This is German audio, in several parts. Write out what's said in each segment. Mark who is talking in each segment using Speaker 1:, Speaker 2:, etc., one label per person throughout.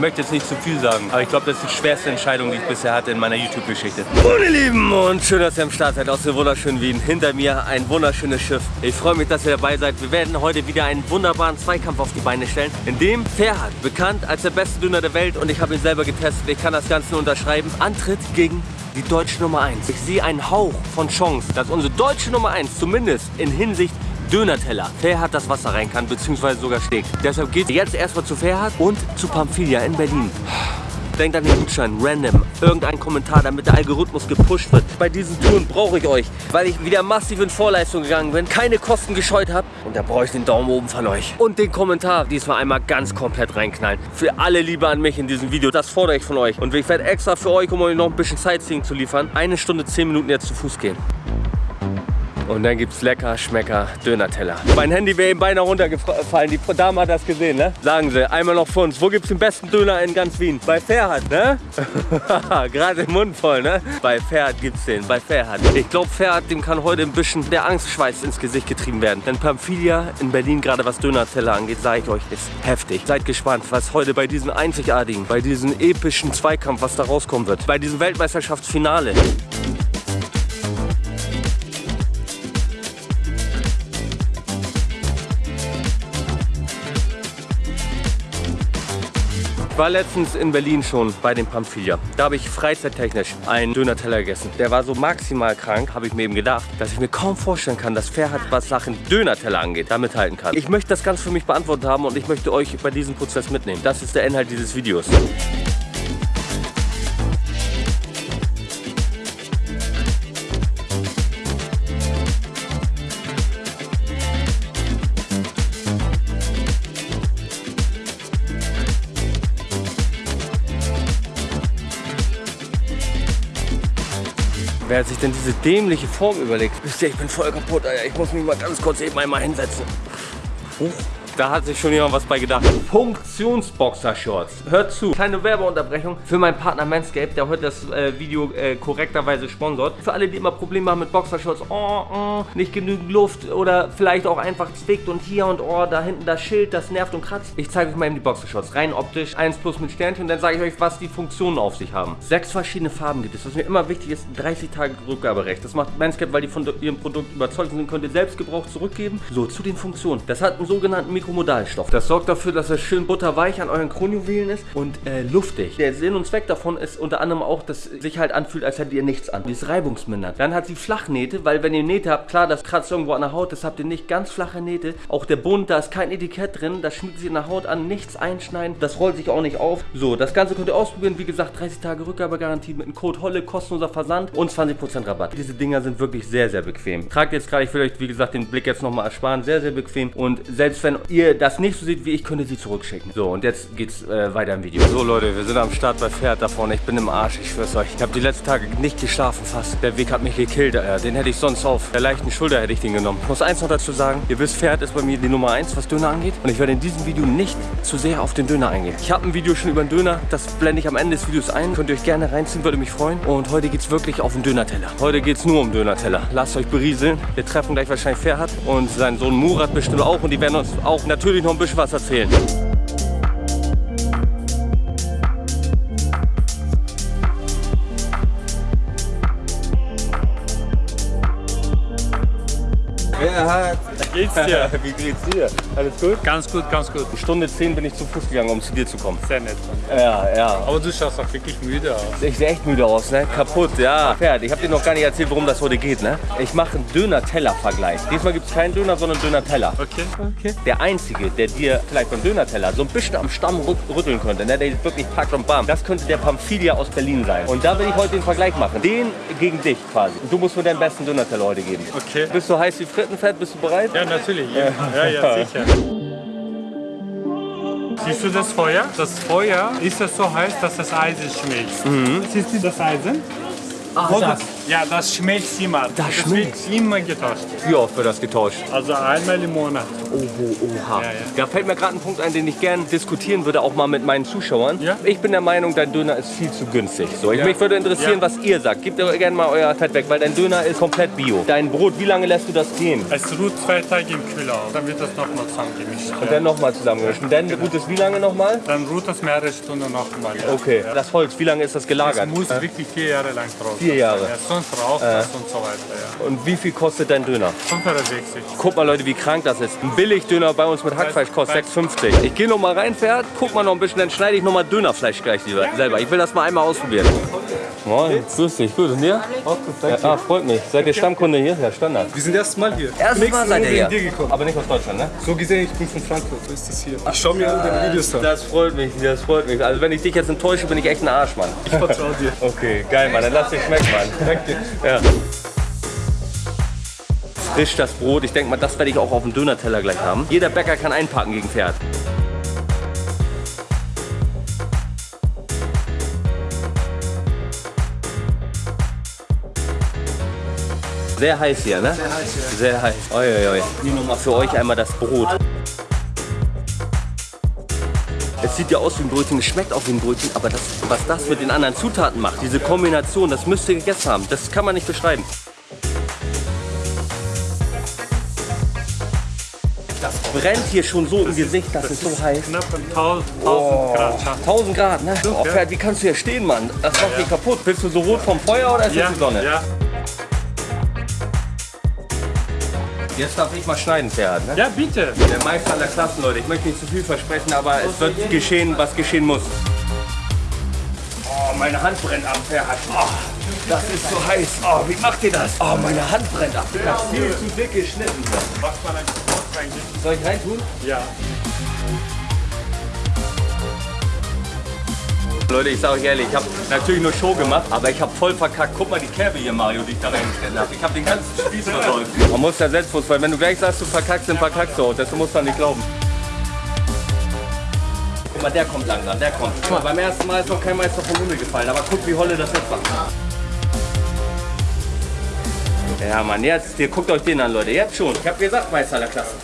Speaker 1: möchte jetzt nicht zu viel sagen, aber ich glaube, das ist die schwerste Entscheidung, die ich bisher hatte in meiner YouTube-Geschichte. Und ihr Lieben, und schön, dass ihr am Start seid aus dem wunderschönen Wien. Hinter mir ein wunderschönes Schiff. Ich freue mich, dass ihr dabei seid. Wir werden heute wieder einen wunderbaren Zweikampf auf die Beine stellen, in dem Ferhat, bekannt als der beste Döner der Welt und ich habe ihn selber getestet, ich kann das Ganze nur unterschreiben, antritt gegen die deutsche Nummer 1. Ich sehe einen Hauch von Chance, dass unsere deutsche Nummer 1 zumindest in Hinsicht Dönerteller. Ferhat das Wasser rein kann, beziehungsweise sogar schlägt. Deshalb geht jetzt erstmal zu Ferhat und zu Pamphilia in Berlin. Denkt an den Gutschein, random, irgendein Kommentar, damit der Algorithmus gepusht wird. Bei diesen Touren brauche ich euch, weil ich wieder massiv in Vorleistung gegangen bin, keine Kosten gescheut habe und da brauche ich den Daumen oben von euch. Und den Kommentar diesmal einmal ganz komplett reinknallen. Für alle Liebe an mich in diesem Video, das fordere ich von euch. Und ich werde extra für euch, um euch noch ein bisschen Sightseeing zu liefern, eine Stunde, zehn Minuten jetzt zu Fuß gehen. Und dann gibt es lecker, schmecker Döner-Teller. Mein Handy wäre eben beinahe runtergefallen. Die Dame hat das gesehen, ne? Sagen sie, einmal noch für uns. Wo gibt es den besten Döner in ganz Wien? Bei Ferhat, ne? Gerade im Mund voll, ne? Bei Ferhat gibt es den, bei Ferhat. Ich glaube, Ferhat, dem kann heute ein bisschen der Angstschweiß ins Gesicht getrieben werden. Denn Pamphilia in Berlin, gerade was Döner-Teller angeht, sage ich euch, ist heftig. Seid gespannt, was heute bei diesem einzigartigen, bei diesem epischen Zweikampf, was da rauskommen wird. Bei diesem Weltmeisterschaftsfinale. War letztens in Berlin schon bei dem Pamphilia. Da habe ich freizeittechnisch einen Döner-Teller gegessen. Der war so maximal krank, habe ich mir eben gedacht, dass ich mir kaum vorstellen kann, dass Ferhat, was Sachen Döner-Teller angeht, damit halten kann. Ich möchte das ganz für mich beantwortet haben und ich möchte euch bei diesem Prozess mitnehmen. Das ist der Inhalt dieses Videos. Denn diese dämliche Form überlegt? Wisst ihr, ich bin voll kaputt, Alter. Ich muss mich mal ganz kurz eben einmal hinsetzen. Huch. Da hat sich schon jemand was bei gedacht. Funktionsboxer-Shorts. Hört zu. Kleine Werbeunterbrechung für meinen Partner Manscaped, der heute das äh, Video äh, korrekterweise sponsort. Für alle, die immer Probleme haben mit Boxershorts, oh, oh, nicht genügend Luft oder vielleicht auch einfach zwickt und hier und oh, da hinten das Schild, das nervt und kratzt. Ich zeige euch mal eben die Boxershorts. Rein optisch, 1 plus mit Sternchen und dann sage ich euch, was die Funktionen auf sich haben. Sechs verschiedene Farben gibt es. Was mir immer wichtig ist, 30 Tage Rückgaberecht. Das macht Manscaped, weil die von ihrem Produkt überzeugt sind, könnt ihr Selbstgebrauch zurückgeben. So, zu den Funktionen. Das hat einen sogenannten Mikro Mikromodalstoff. Das sorgt dafür, dass es schön butterweich an euren Kronjuwelen ist und äh, luftig. Der Sinn und Zweck davon ist unter anderem auch, dass es sich halt anfühlt, als hättet ihr nichts an. Die ist reibungsmindert. Dann hat sie Flachnähte, weil wenn ihr Nähte habt, klar, das kratzt irgendwo an der Haut, das habt ihr nicht ganz flache Nähte. Auch der Bund, da ist kein Etikett drin, das schmiegt sich in der Haut an, nichts einschneiden, das rollt sich auch nicht auf. So, das Ganze könnt ihr ausprobieren, wie gesagt, 30 Tage Rückgabegarantie mit dem Code HOLLE, kostenloser Versand und 20% Rabatt. Diese Dinger sind wirklich sehr, sehr bequem. Tragt jetzt gerade, ich will euch, wie gesagt, den Blick jetzt nochmal ersparen, sehr, sehr bequem und selbst wenn ihr das nicht so seht wie ich, könnt ihr sie zurückschicken. So, und jetzt geht's äh, weiter im Video. So Leute, wir sind am Start bei Pferd da vorne. Ich bin im Arsch, ich schwör's euch. Ich habe die letzten Tage nicht geschlafen fast. Der Weg hat mich gekillt, äh, den hätte ich sonst auf der leichten Schulter hätte ich den genommen. Ich muss eins noch dazu sagen, ihr wisst, Pferd ist bei mir die Nummer 1, was Döner angeht. Und ich werde in diesem Video nicht zu sehr auf den Döner eingehen. Ich habe ein Video schon über den Döner, das blende ich am Ende des Videos ein. Könnt ihr euch gerne reinziehen, würde mich freuen. Und heute geht's wirklich auf den Dönerteller. Heute geht's nur um Dönerteller. Lasst euch berieseln. Wir treffen gleich wahrscheinlich Ferhat und sein Sohn Murat bestimmt auch. Und die werden uns auch natürlich noch ein bisschen was erzählen.
Speaker 2: Geht's dir?
Speaker 1: Wie geht's dir? Alles gut?
Speaker 2: Ganz gut, ganz gut.
Speaker 1: Stunde 10 bin ich zu Fuß gegangen, um zu dir zu kommen.
Speaker 2: Sehr nett.
Speaker 1: Ja, ja.
Speaker 2: Aber du schaust auch wirklich müde aus.
Speaker 1: Ich sehe echt müde aus, ne? Kaputt, ja. Pferd, ich habe dir noch gar nicht erzählt, worum das heute geht, ne? Ich mache einen Döner-Teller-Vergleich. Diesmal gibt es keinen Döner, sondern Döner-Teller.
Speaker 2: Okay.
Speaker 1: Okay. Der Einzige, der dir vielleicht beim Döner-Teller so ein bisschen am Stamm rütteln könnte, ne? der wirklich packt und bam, das könnte der Pamphilia aus Berlin sein. Und da will ich heute den Vergleich machen. Den gegen dich quasi. Du musst mir deinen besten Döner-Teller heute geben.
Speaker 2: Okay.
Speaker 1: Bist du heiß wie Frittenfett? Bist du bereit?
Speaker 2: Ja, natürlich. Ja, ja, ja sicher. Siehst du das Feuer? Das Feuer ist ja so heiß, dass das Eisen schmilzt.
Speaker 1: Mhm.
Speaker 2: Siehst du das Eisen?
Speaker 1: Ah,
Speaker 2: Wo
Speaker 1: das.
Speaker 2: Das? Ja, das schmeckt immer. Das,
Speaker 1: schmeckt.
Speaker 2: wird immer getauscht.
Speaker 1: Wie oft wird das getauscht?
Speaker 2: Also einmal im Monat.
Speaker 1: Oho, oha.
Speaker 2: Ja, ja.
Speaker 1: Da fällt mir gerade ein Punkt ein, den ich gern diskutieren würde, auch mal mit meinen Zuschauern.
Speaker 2: Ja.
Speaker 1: Ich bin der Meinung, dein Döner ist viel zu günstig. So, ich,
Speaker 2: Ja.
Speaker 1: Mich würde interessieren,
Speaker 2: Ja.
Speaker 1: was ihr sagt. Gebt aber gerne mal euer Fett weg, weil dein Döner ist komplett bio. Dein Brot, wie lange lässt du das gehen?
Speaker 2: Es ruht zwei Tage im Kühler auf. Dann wird das nochmal zusammengemischt.
Speaker 1: Und dann nochmal zusammengemischt. Und dann ruht es wie lange nochmal?
Speaker 2: Dann ruht das mehrere Stunden nochmal. Ja.
Speaker 1: Okay. Das Holz, wie lange ist das
Speaker 2: Es
Speaker 1: gelagert?
Speaker 2: muss wirklich vier Jahre lang drauf.
Speaker 1: Vier Jahre.
Speaker 2: Sonst raucht das und so weiter. Ja.
Speaker 1: Und wie viel kostet dein Döner?
Speaker 2: 560.
Speaker 1: Guck mal Leute, wie krank das ist. Ein Billigdöner bei uns mit Hackfleisch kostet 6,50. Ich gehe noch mal rein, Pferd, guck mal noch ein bisschen, dann schneide ich noch mal Dönerfleisch gleich lieber, selber. Ich will das mal einmal ausprobieren. Moin, grüß dich, gut und dir?
Speaker 3: Auch gut, danke.
Speaker 1: Ja, ah, freut mich. Seid ihr Stammkunde hier? Ja, Standard.
Speaker 3: Wir sind erstes Mal hier.
Speaker 1: Erstes Mal seid ihr hier.
Speaker 3: dir gekommen.
Speaker 1: Aber nicht aus Deutschland, ne?
Speaker 3: So gesehen, ich bin von Frankfurt, so ist das hier. Ich schau mir alle deine Videos an.
Speaker 1: Das freut mich, das freut mich. Also wenn ich dich jetzt enttäusche, bin ich echt ein Arsch, Mann.
Speaker 3: Ich vertraue dir.
Speaker 1: Okay, geil, Mann. Dann lass dich schmecken, Mann.
Speaker 3: Danke.
Speaker 1: Ja. Frisch das Brot. Ich denke mal, das werde ich auch auf dem Dönerteller gleich haben. Jeder Bäcker kann einpacken gegen Pferd. Sehr heiß hier, ne? Sehr heiß, ja. Sehr heiß. Oi, oi, oi. Hier nochmal für euch einmal das Brot. Sieht ja aus wie ein Brötchen, es schmeckt auch wie ein Brötchen, aber das, was das mit den anderen Zutaten macht, diese Kombination, das müsst ihr gegessen haben. Das kann man nicht beschreiben. Das brennt hier schon so im Gesicht, das ist so heiß.
Speaker 2: Knapp 1000 Grad scharf.
Speaker 1: 1000 Grad, ne? Oh, Pferd, wie kannst du hier stehen, Mann? Das macht dich kaputt. Bist du so rot vom Feuer oder ist
Speaker 2: Ja,
Speaker 1: das die Sonne?
Speaker 2: ja.
Speaker 1: Jetzt darf ich mal schneiden, Pferd, ne?
Speaker 2: ja, bitte.
Speaker 1: Der Meister aller Klassen, Leute. Ich möchte nicht zu viel versprechen, aber es wird geschehen, was geschehen muss. Oh, meine Hand brennt ab, Pferd. Oh, das ist so heiß. Oh, wie macht ihr das? Oh, meine Hand brennt ab. Das ist viel zu dick geschnitten.
Speaker 2: Was man reingeben?
Speaker 1: Soll ich reintun?
Speaker 2: Ja.
Speaker 1: Leute, ich sage euch ehrlich, ich habe natürlich nur Show gemacht, aber ich habe voll verkackt. Guck mal die Kerbe hier, Mario, die ich da reingestellt habe. Ich habe den ganzen Spieß versäumt. Man muss ja selbstbewusst, weil wenn du gleich sagst, du verkackst, dann verkackst du auch. Das musst du dann nicht glauben. Guck mal, der kommt langsam, der kommt. Guck mal, beim ersten Mal ist noch kein Meister vom Himmel gefallen, aber guck, wie Holle das jetzt macht. Ja, Mann, jetzt, ihr guckt euch den an, Leute. Jetzt schon. Ich habe gesagt, Meister aller Klasse.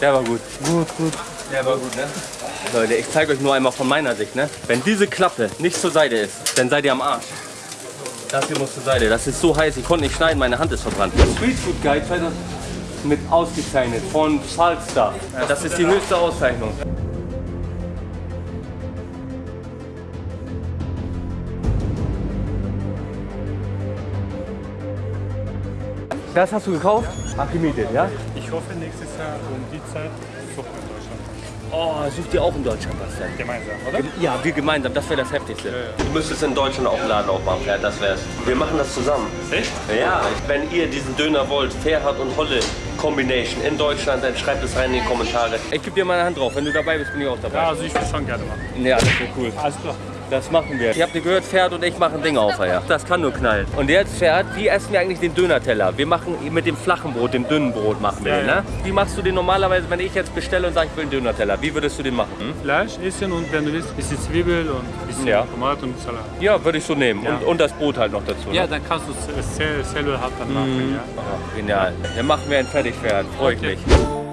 Speaker 1: Der war gut.
Speaker 3: Gut, gut.
Speaker 1: Der war gut, ne? Leute, ich zeige euch nur einmal von meiner Sicht, ne? Wenn diese Klappe nicht zur Seite ist, dann seid ihr am Arsch. Das hier muss zur Seite. Das ist so heiß, ich konnte nicht schneiden, meine Hand ist verbrannt. Street Food Guide 2000 mit ausgezeichnet von Falstaff. Das ist die höchste Auszeichnung. Das hast du gekauft? Ach, gemietet, ja?
Speaker 2: Ich hoffe nächstes Jahr um die Zeit suchen wir in Deutschland.
Speaker 1: Oh, sucht ihr auch in Deutschland was denn?
Speaker 2: Gemeinsam, oder?
Speaker 1: Ja, wir gemeinsam, das wäre das Heftigste. Du müsstest in Deutschland auch einen Laden aufmachen, Pferd, das wär's. Wir machen das zusammen.
Speaker 2: Echt?
Speaker 1: Ja, wenn ihr diesen Döner wollt, Fairhard und Holle Combination in Deutschland, dann schreibt es rein in die Kommentare. Ich gebe dir meine Hand drauf, wenn du dabei bist, bin ich auch
Speaker 2: Ja,
Speaker 1: dabei.
Speaker 2: also ich will schon gerne machen.
Speaker 1: Ja, das wäre cool.
Speaker 2: Alles klar.
Speaker 1: Das machen wir. Ihr habt ihr gehört, Pferd und ich machen Dinge auf, ja. Das kann nur knallen. Und jetzt, Pferd, wie essen wir eigentlich den Dönerteller? Wir machen mit dem flachen Brot, dem dünnen Brot machen wir
Speaker 2: Ja,
Speaker 1: den,
Speaker 2: ja.
Speaker 1: ne? Wie machst du den normalerweise, wenn ich jetzt bestelle und sage, ich will einen Dönerteller? Wie würdest du den machen? Hm?
Speaker 2: Fleisch essen und wenn du willst, ein bisschen Zwiebel und ein bisschen
Speaker 1: Ja.
Speaker 2: Tomate und Salat.
Speaker 1: Ja, würde ich so nehmen.
Speaker 2: Ja.
Speaker 1: Und, und das Brot halt noch dazu. ne?
Speaker 2: Ja, dann kannst du es sel- selber halt dann machen. Ja.
Speaker 1: Oh, genial. Dann machen wir ein Fertigpferd. Freue ich
Speaker 2: Okay.
Speaker 1: mich.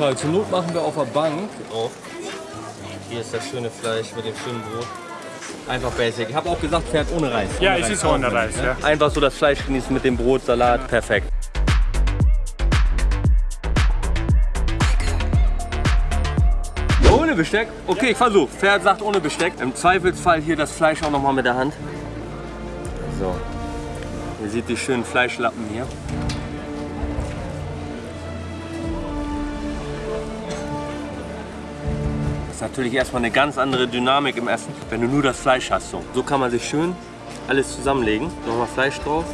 Speaker 1: Frage. Zur Not machen wir auf der Bank. Drauf. Hier ist das schöne Fleisch mit dem schönen Brot. Einfach basic. Ich habe auch gesagt, Pferd ohne Reis.
Speaker 2: Ja,
Speaker 1: Ohne
Speaker 2: es ist ohne Reis,
Speaker 1: ne?
Speaker 2: ja.
Speaker 1: Einfach so das Fleisch genießen mit dem Brot, Salat. Perfekt. Ohne Besteck? Okay, ich versuche. Pferd sagt ohne Besteck. Im Zweifelsfall hier das Fleisch auch nochmal mit der Hand. So. Ihr seht die schönen Fleischlappen hier. Ist natürlich erstmal eine ganz andere Dynamik im Essen, wenn du nur das Fleisch hast. So, so kann man sich schön alles zusammenlegen. Nochmal Fleisch drauf.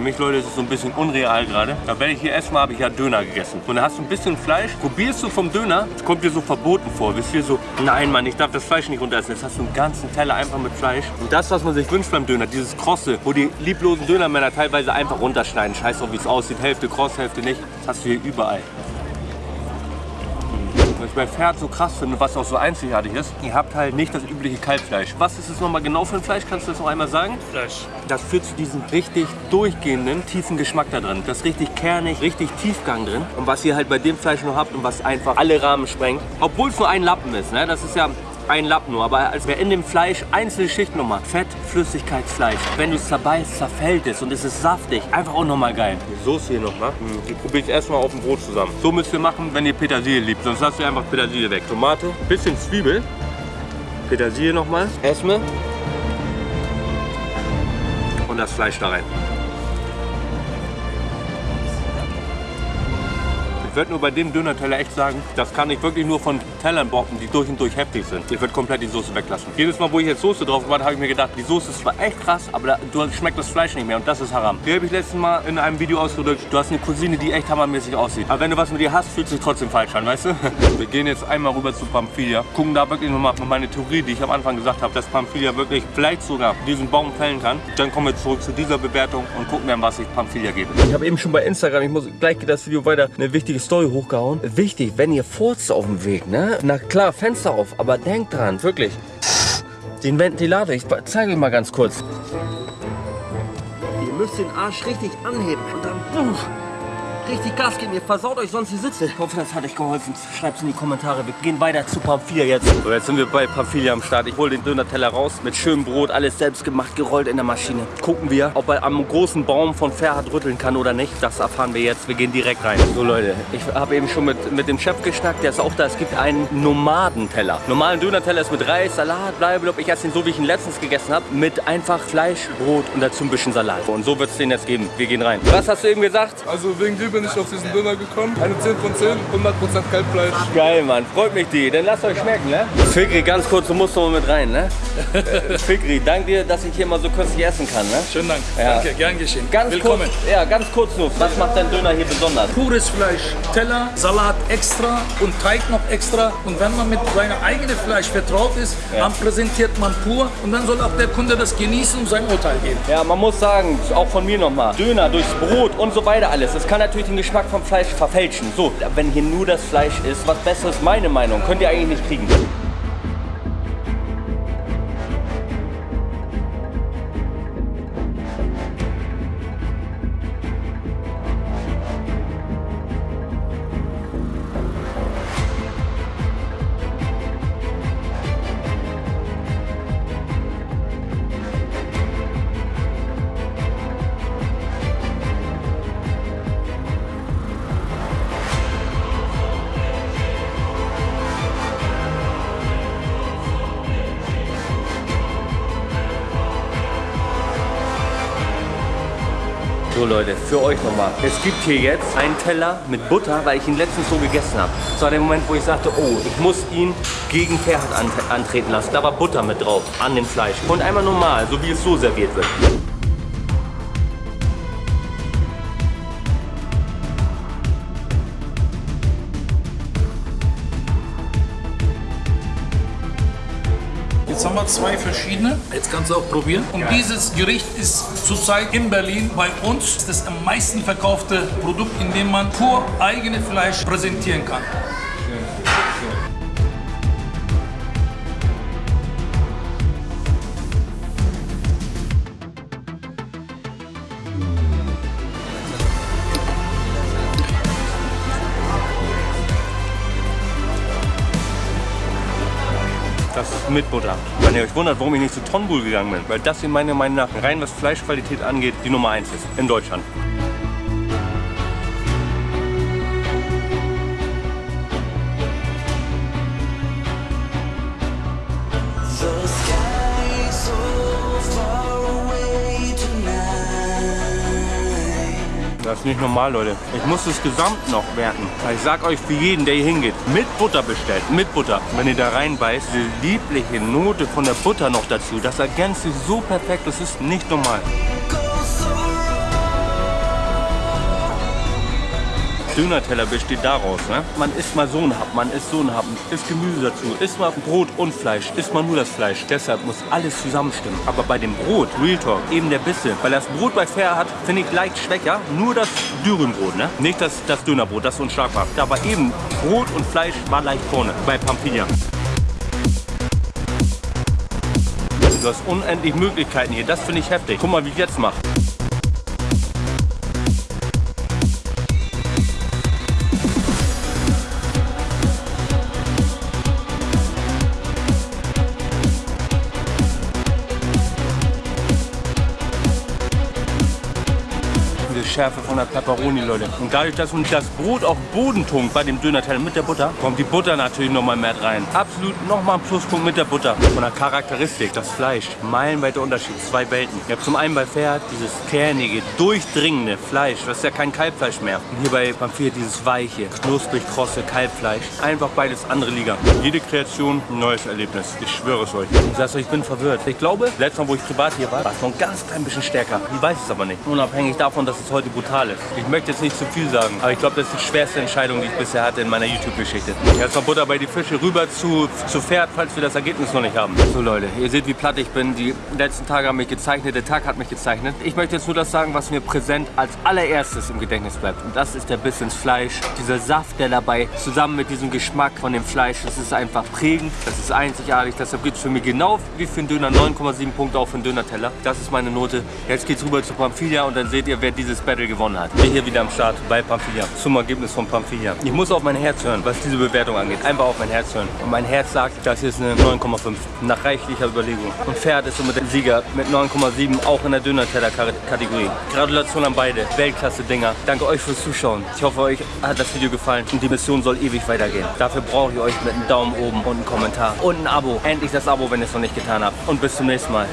Speaker 1: Für mich, Leute, ist es so ein bisschen unreal gerade. Da wenn ich hier erstmal habe ich ja Döner gegessen. Und da hast du ein bisschen Fleisch, probierst du vom Döner, es kommt dir so verboten vor. Bist hier so, nein Mann, ich darf das Fleisch nicht runter essen. Jetzt hast du einen ganzen Teller einfach mit Fleisch. Und das, was man sich wünscht beim Döner, dieses Krosse, wo die lieblosen Dönermänner teilweise einfach runterschneiden. Scheiß drauf, wie es aussieht. Hälfte kross, Hälfte nicht. Das hast du hier überall. Was ich bei Pferd so krass finde, was auch so einzigartig ist, ihr habt halt nicht das übliche Kalbfleisch. Was ist es nochmal genau für ein Fleisch? Kannst du das noch einmal sagen?
Speaker 2: Fleisch.
Speaker 1: Das führt zu diesem richtig durchgehenden, tiefen Geschmack da drin. Das ist richtig kernig, richtig Tiefgang drin. Und was ihr halt bei dem Fleisch noch habt und was einfach alle Rahmen sprengt, obwohl es nur ein Lappen ist, ne? das ist ja ein Lappen nur, aber als wäre in dem Fleisch einzelne Schichten nochmal. Fett, Flüssigkeit, Fleisch. Wenn du es zerbeißt, zerfällt es und es ist saftig. Einfach auch nochmal geil. Die Soße hier nochmal. Die probiere ich erstmal auf dem Brot zusammen. So müsst ihr machen, wenn ihr Petersilie liebt. Sonst lasst ihr einfach Petersilie weg. Tomate, bisschen Zwiebel. Petersilie nochmal. Esme. Und das Fleisch da rein. Ich würde nur bei dem Döner-Teller echt sagen, das kann ich wirklich nur von Tellern bocken, die durch und durch heftig sind. Ich würde komplett die Soße weglassen. Jedes Mal, wo ich jetzt Soße drauf gemacht habe, ich mir gedacht, die Soße ist zwar echt krass, aber da, du schmeckt das Fleisch nicht mehr und das ist Haram. Hier habe ich letztes Mal in einem Video ausgedrückt, du hast eine Cousine, die echt hammermäßig aussieht. Aber wenn du was mit ihr hast, fühlt sich trotzdem falsch an, weißt du? Wir gehen jetzt einmal rüber zu Pamphilia, gucken da wirklich nochmal meine Theorie, die ich am Anfang gesagt habe, dass Pamphilia wirklich vielleicht sogar diesen Baum fällen kann. Dann kommen wir zurück zu dieser Bewertung und gucken dann, was ich Pamphilia gebe. Ich habe eben schon bei Instagram, ich muss gleich geht das Video weiter, eine wichtige Story hochgehauen. Wichtig, wenn ihr furzt auf dem Weg, ne? Na klar, Fenster auf, aber denkt dran, wirklich. Den Ventilator, ich zeige euch mal ganz kurz. Ihr müsst den Arsch richtig anheben und dann buch, richtig Gas geben. Ihr versaut euch sonst die Sitze. Ich hoffe, das hat euch geholfen. Schreibt es in die Kommentare. Wir gehen weiter zu Pamphilia jetzt. So, jetzt sind wir bei Pamphilia am Start. Ich hole den Döner-Teller raus mit schönem Brot, alles selbst gemacht, gerollt in der Maschine. Gucken wir, ob er am großen Baum von Ferhat rütteln kann oder nicht. Das erfahren wir jetzt. Wir gehen direkt rein. So Leute, ich habe eben schon mit, mit dem Chef geschnackt. Der ist auch da. Es gibt einen Nomadenteller. Normalen Döner-Teller ist mit Reis, Salat, blablabla. Ich esse ihn so, wie ich ihn letztens gegessen habe. Mit einfach Fleisch, Brot und dazu ein bisschen Salat. Und so wird es den jetzt geben. Wir gehen rein. Was hast du eben gesagt?
Speaker 3: Also wegen dir bin ich auf diesen Döner gekommen. Eine 10 von 10, 100% Kalbfleisch.
Speaker 1: Geil, Mann. Freut mich die. Dann lasst euch schmecken, ne? Fikri, ganz kurz, du musst noch mal mit rein, ne? Fikri, danke dir, dass ich hier mal so köstlich essen kann, ne?
Speaker 4: Schönen Dank.
Speaker 1: Ja.
Speaker 4: Danke, gern geschehen.
Speaker 1: Ganz
Speaker 4: Willkommen.
Speaker 1: kurz, ja, ganz kurz nur. Was macht dein Döner hier besonders?
Speaker 4: Pures Fleisch, Teller, Salat extra und Teig noch extra. Und wenn man mit seinem eigenen Fleisch vertraut ist,
Speaker 1: Ja.
Speaker 4: dann präsentiert man pur und dann soll auch der Kunde das genießen und sein Urteil geben.
Speaker 1: Ja, man muss sagen, auch von mir nochmal, Döner durchs Brot und so weiter alles. Das kann natürlich den Geschmack vom Fleisch verfälschen. So, wenn hier nur das Fleisch ist, was Besseres, meine Meinung, könnt ihr eigentlich nicht kriegen. Für euch nochmal. Es gibt hier jetzt einen Teller mit Butter, weil ich ihn letztens so gegessen habe. Das war der Moment, wo ich sagte, oh, ich muss ihn gegen Ferhat an antreten lassen. Da war Butter mit drauf, an dem Fleisch. Und einmal normal, so wie es so serviert wird.
Speaker 4: Zwei verschiedene. Jetzt kannst du auch probieren. Und dieses Gericht ist zurzeit in Berlin bei uns das am meisten verkaufte Produkt, in dem man pur eigene Fleisch präsentieren kann.
Speaker 1: Mit Butter. Wenn ihr euch wundert, warum ich nicht zu Tonbul gegangen bin, weil das hier meiner Meinung nach rein was Fleischqualität angeht, die Nummer 1 ist in Deutschland. Das ist nicht normal, Leute. Ich muss das Gesamt noch werten. Ich sag euch für jeden, der hier hingeht, mit Butter bestellt, mit Butter. Wenn ihr da reinbeißt, die liebliche Note von der Butter noch dazu, das ergänzt sich so perfekt, das ist nicht normal. Dönerteller besteht daraus. Ne? Man isst mal so ein Hub, man isst so ein Hub, isst Gemüse dazu, isst mal Brot und Fleisch, isst mal nur das Fleisch. Deshalb muss alles zusammenstimmen. Aber bei dem Brot, Real Talk, eben der Bisse. Weil das Brot bei Fair hat, finde ich leicht schwächer. Nur das Dürrenbrot, ne? Nicht das, das Dönerbrot, das ist unschlagbar. Da war eben Brot und Fleisch war leicht vorne bei Pampilla. Du hast unendlich Möglichkeiten hier. Das finde ich heftig. Guck mal, wie ich jetzt mache. Schärfe von der Pepperoni, Leute. Und dadurch, dass uns das Brot auf den Boden tunkt bei dem Dönerteller mit der Butter, kommt die Butter natürlich nochmal mehr rein. Absolut nochmal ein Pluspunkt mit der Butter. Von der Charakteristik, das Fleisch, meilenweiter Unterschied, zwei Welten. Ihr habt zum einen bei Pferd dieses kernige, durchdringende Fleisch, das ist ja kein Kalbfleisch mehr. Und hier bei Pamphir dieses weiche, knusprig krosse Kalbfleisch. Einfach beides andere Liga. Jede Kreation neues Erlebnis. Ich schwöre es euch. Ich sag's euch, ich bin verwirrt. Ich glaube, letztes Mal, wo ich privat hier war, war es noch ein ganz klein bisschen stärker. Ich weiß es aber nicht. Unabhängig davon, dass es heute brutal ist. Ich möchte jetzt nicht zu viel sagen, aber ich glaube, das ist die schwerste Entscheidung, die ich bisher hatte in meiner YouTube-Geschichte. Jetzt noch Butter bei die Fische rüber zu, zu Pferd, falls wir das Ergebnis noch nicht haben. So Leute, ihr seht, wie platt ich bin. Die letzten Tage haben mich gezeichnet, der Tag hat mich gezeichnet. Ich möchte jetzt nur das sagen, was mir präsent als allererstes im Gedächtnis bleibt. Und das ist der Biss ins Fleisch. Dieser Saft, der dabei zusammen mit diesem Geschmack von dem Fleisch, das ist einfach prägend, das ist einzigartig. Deshalb gibt es für mich genau wie für einen Döner 9,7 Punkte auch für einen Döner-Teller. Das ist meine Note. Jetzt geht's rüber zu Pamphilia und dann seht ihr, wer dieses Battle gewonnen hat. Wir hier wieder am Start bei Pamphilia. Zum Ergebnis von Pamphilia. Ich muss auf mein Herz hören, was diese Bewertung angeht. Einfach auf mein Herz hören. Und mein Herz sagt, das ist eine 9,5. Nach reichlicher Überlegung. Und Pferd ist somit der Sieger mit 9,7 auch in der Döner-Teller-Kategorie. Gratulation an beide. Weltklasse-Dinger. Danke euch fürs Zuschauen. Ich hoffe, euch hat das Video gefallen und die Mission soll ewig weitergehen. Dafür brauche ich euch mit einem Daumen oben und einem Kommentar und ein Abo. Endlich das Abo, wenn ihr es noch nicht getan habt. Und bis zum nächsten Mal.